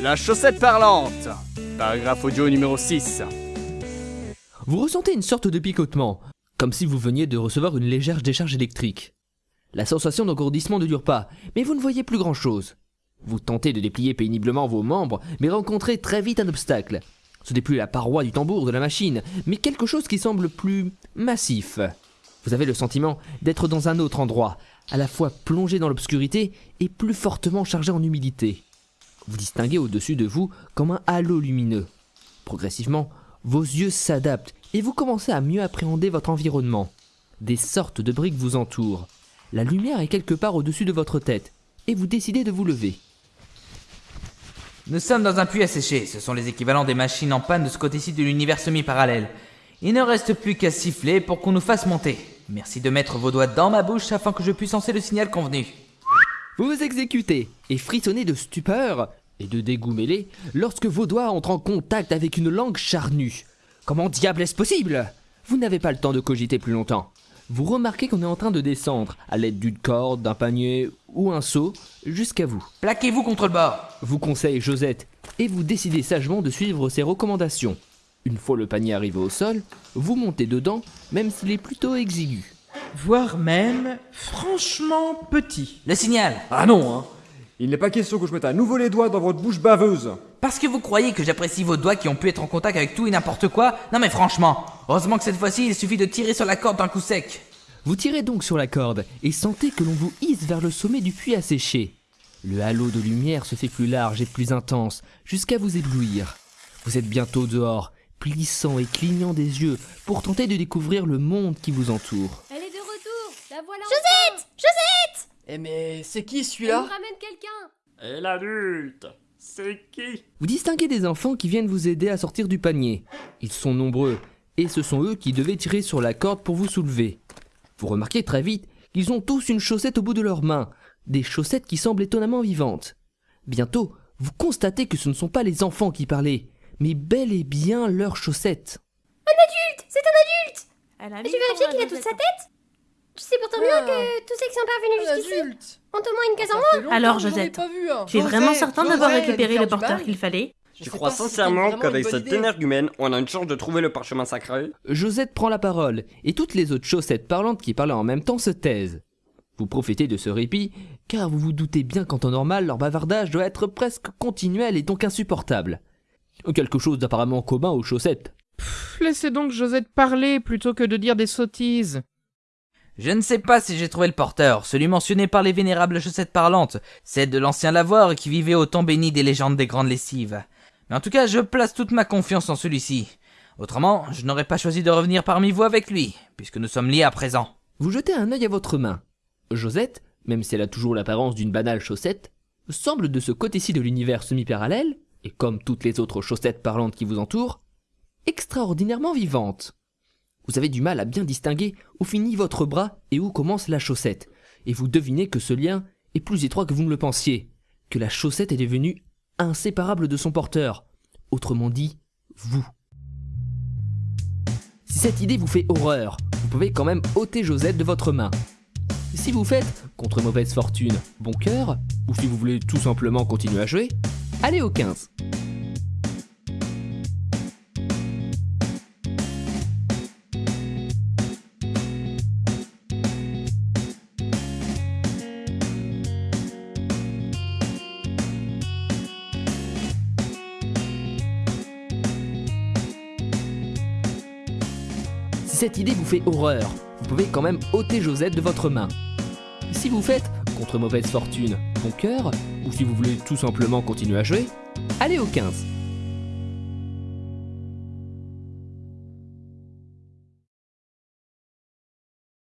La chaussette parlante. Paragraphe audio numéro 6. Vous ressentez une sorte de picotement, comme si vous veniez de recevoir une légère décharge électrique. La sensation d'engourdissement ne dure pas, mais vous ne voyez plus grand-chose. Vous tentez de déplier péniblement vos membres, mais rencontrez très vite un obstacle. Ce n'est plus la paroi du tambour de la machine, mais quelque chose qui semble plus massif. Vous avez le sentiment d'être dans un autre endroit, à la fois plongé dans l'obscurité et plus fortement chargé en humidité. Vous distinguez au-dessus de vous comme un halo lumineux. Progressivement, vos yeux s'adaptent et vous commencez à mieux appréhender votre environnement. Des sortes de briques vous entourent. La lumière est quelque part au-dessus de votre tête et vous décidez de vous lever. Nous sommes dans un puits sécher, ce sont les équivalents des machines en panne de ce côté-ci de l'univers semi-parallèle. Il ne reste plus qu'à siffler pour qu'on nous fasse monter. Merci de mettre vos doigts dans ma bouche afin que je puisse lancer le signal convenu. Vous vous exécutez et frissonnez de stupeur et de dégoût mêlé lorsque vos doigts entrent en contact avec une langue charnue. Comment diable est-ce possible? Vous n'avez pas le temps de cogiter plus longtemps. Vous remarquez qu'on est en train de descendre, à l'aide d'une corde, d'un panier ou un seau, jusqu'à vous. Plaquez-vous contre le bord. Vous conseille Josette, et vous décidez sagement de suivre ses recommandations. Une fois le panier arrivé au sol, vous montez dedans, même s'il est plutôt exigu. Voire même franchement petit. Le signal. Ah non, hein Il n'est pas question que je mette à nouveau les doigts dans votre bouche baveuse. Parce que vous croyez que j'apprécie vos doigts qui ont pu être en contact avec tout et n'importe quoi Non mais franchement, heureusement que cette fois-ci il suffit de tirer sur la corde d'un coup sec. Vous tirez donc sur la corde et sentez que l'on vous hisse vers le sommet du puits asséché. Le halo de lumière se fait plus large et plus intense, jusqu'à vous éblouir. Vous êtes bientôt dehors, plissant et clignant des yeux pour tenter de découvrir le monde qui vous entoure. Elle est de retour La voilà Josette Josette Eh mais c'est qui celui-là ramène quelqu'un Et l'adulte C'est qui? Vous distinguez des enfants qui viennent vous aider à sortir du panier. Ils sont nombreux, et ce sont eux qui devaient tirer sur la corde pour vous soulever. Vous remarquez très vite qu'ils ont tous une chaussette au bout de leurs mains, des chaussettes qui semblent étonnamment vivantes. Bientôt, vous constatez que ce ne sont pas les enfants qui parlaient, mais bel et bien leurs chaussettes. C'est un adulte Elle a Tu vérifies qu'il a toute sa tête? Tu sais pourtant bien Ah. que tous ceux qui sont parvenus jusqu'ici ont au moins une case en moins Alors, Josette, pas vu un. Tu es vraiment certain d'avoir récupéré le porteur qu'il fallait Je crois si sincèrement qu'avec idée. énergumène, on a une chance de trouver le parchemin sacré Josette prend la parole, et toutes les autres chaussettes parlantes qui parlaient en même temps se taisent. Vous profitez de ce répit, car vous vous doutez bien qu'en temps normal, leur bavardage doit être presque continuel et donc insupportable. Quelque chose d'apparemment commun aux chaussettes. Laissez donc Josette parler plutôt que de dire des sottises. Je ne sais pas si j'ai trouvé le porteur, celui mentionné par les vénérables chaussettes parlantes, celle de l'ancien lavoir qui vivait au temps béni des légendes des grandes lessives. Mais en tout cas, je place toute ma confiance en celui-ci. Autrement, je n'aurais pas choisi de revenir parmi vous avec lui, puisque nous sommes liés à présent. Vous jetez un œil à votre main. Josette, même si elle a toujours l'apparence d'une banale chaussette, semble de ce côté-ci de l'univers semi-parallèle, et comme toutes les autres chaussettes parlantes qui vous entourent, extraordinairement vivante. Vous avez du mal à bien distinguer où finit votre bras et où commence la chaussette, et vous devinez que ce lien est plus étroit que vous ne le pensiez, que la chaussette est devenue inséparable de son porteur, autrement dit, vous. Si cette idée vous fait horreur, vous pouvez quand même ôter Josette de votre main. Si vous faites, contre mauvaise fortune, bon cœur, ou si vous voulez tout simplement continuer à jouer, allez au 15. Cette idée vous fait horreur, vous pouvez quand même ôter Josette de votre main. Si vous faites, contre mauvaise fortune, bon cœur, ou si vous voulez tout simplement continuer à jouer, allez au 15.